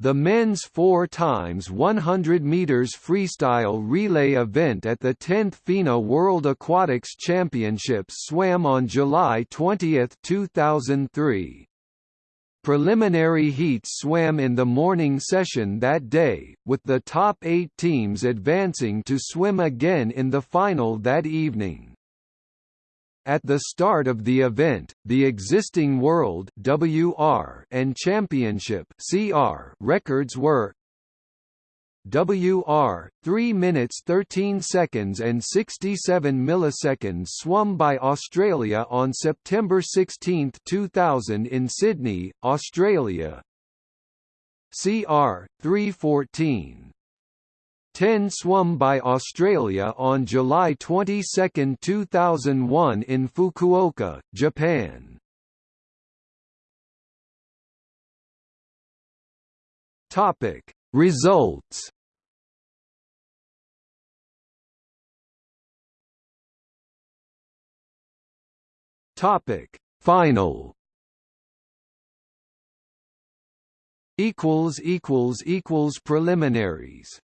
the men's 4 times 100 meters freestyle relay event at the 10th FINA World Aquatics Championships swam on July 20, 2003. Preliminary heats swam in the morning session that day, with the top eight teams advancing to swim again in the final that evening. At the start of the event, the existing World WR and Championship CR records were WR 3 minutes 13 seconds and 67 milliseconds swum by Australia on September 16, 2000 in Sydney, Australia. CR 314 10 swum by Australia on July 22, 2001 in Fukuoka, Japan. Topic: Results. Topic: Final. Equals equals equals preliminaries.